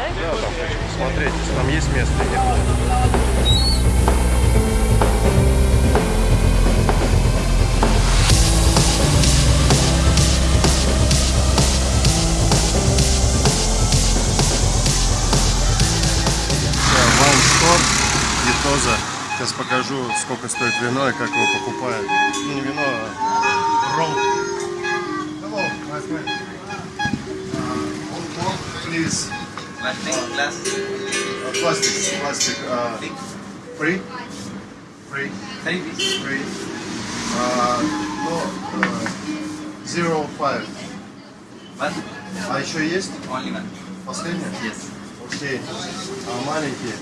да? Да, там хочу посмотреть, если там есть место нет. Винтоза. Э, сейчас покажу, сколько стоит вино и как его покупают. Ну, не вино, а ром. Hello, nice Please. Uh. Plastic glass. Uh, plastic, plastic. Uh, free? Free? Piece. Free. Uh, no, uh, zero five. One. А еще есть? Only one. Последняя? Yes. Окей. А маленькие?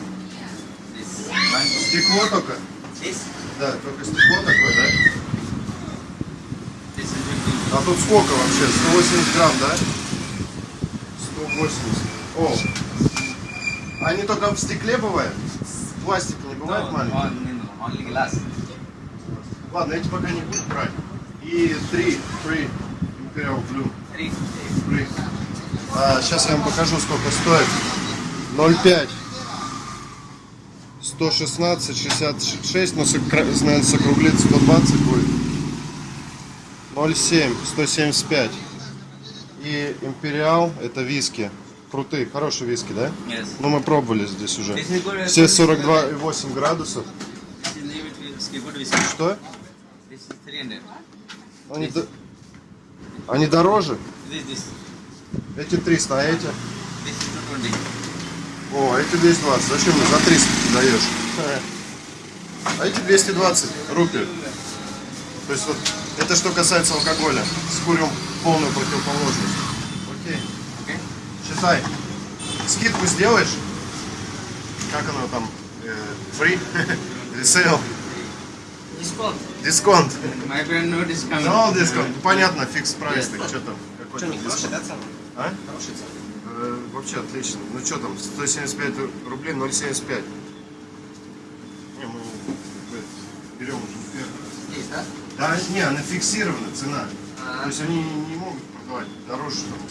This. Стекло только? This. Да, только стекло такое, да? А тут сколько вообще? 180 грамм, да? 180. О! Они только в стекле бывают? В пластике не бывает No, only glass. Ладно, эти пока не буду брать. И три, три Imperial Blue. Three. Free. А, сейчас я вам покажу, сколько стоит. 0,5. 116, 66, но наверное, сокруглится 120 будет. 0,7, 175. И Империал, это виски. Крутые, хорошие виски, да? Yes. Ну, мы пробовали здесь уже. Все 42,8 градусов. Что? This is 300. Они, до- они дороже? Эти 300, а эти? This is 220. О, а эти 220. Зачем мне за 300 ты даешь? А эти 220 рупий. То есть вот это что касается алкоголя. Скурим полную противоположность. Считай. Скидку сделаешь? Как оно там? Э, Free? Sale? Discount. Discount. My friend, no discount. Ну, discount. Ну, Понятно, fix price. Так что там? Какой там Хороший, discount? да, цена? А? Цена. Э, вообще отлично. Ну что там, 175 рублей, 0,75. Не, мы берем уже не первый раз. Здесь, да? Да, не, она фиксирована цена. А. То есть они не могут продавать дороже. Там.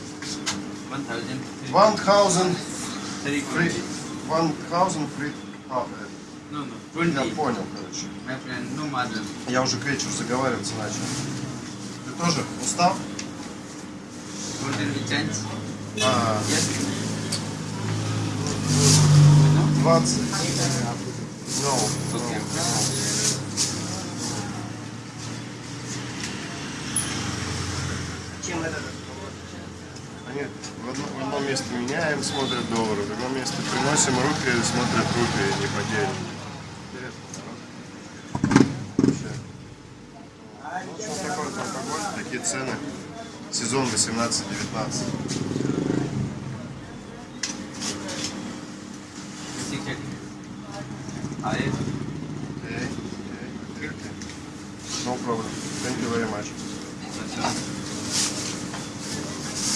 1000. 1000 Three free. twenty. 1000 free. А, No, no. э, я 20. понял, короче. My friend, no margin. Я уже к вечеру заговариваться начал. Ты тоже устал? Golden with chance. А, Yes. 20. No. Okay. Чем это? Они в одно, место меняем, смотрят доллары, в другое место приносим руки, смотрят рупии, не. Ну, алкоголь, такие цены. Сезон 18-19. Six eighty. Ah, yes. Okay, okay. No problem. Thank you very much.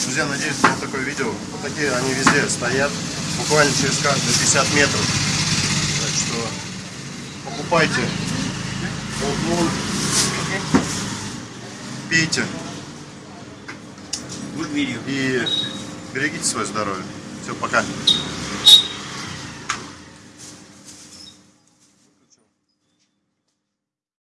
Друзья, надеюсь, вам такое видео. Вот такие они везде стоят, буквально через каждые 50 метров. Так что покупайте пейте и берегите свое здоровье. Все, пока.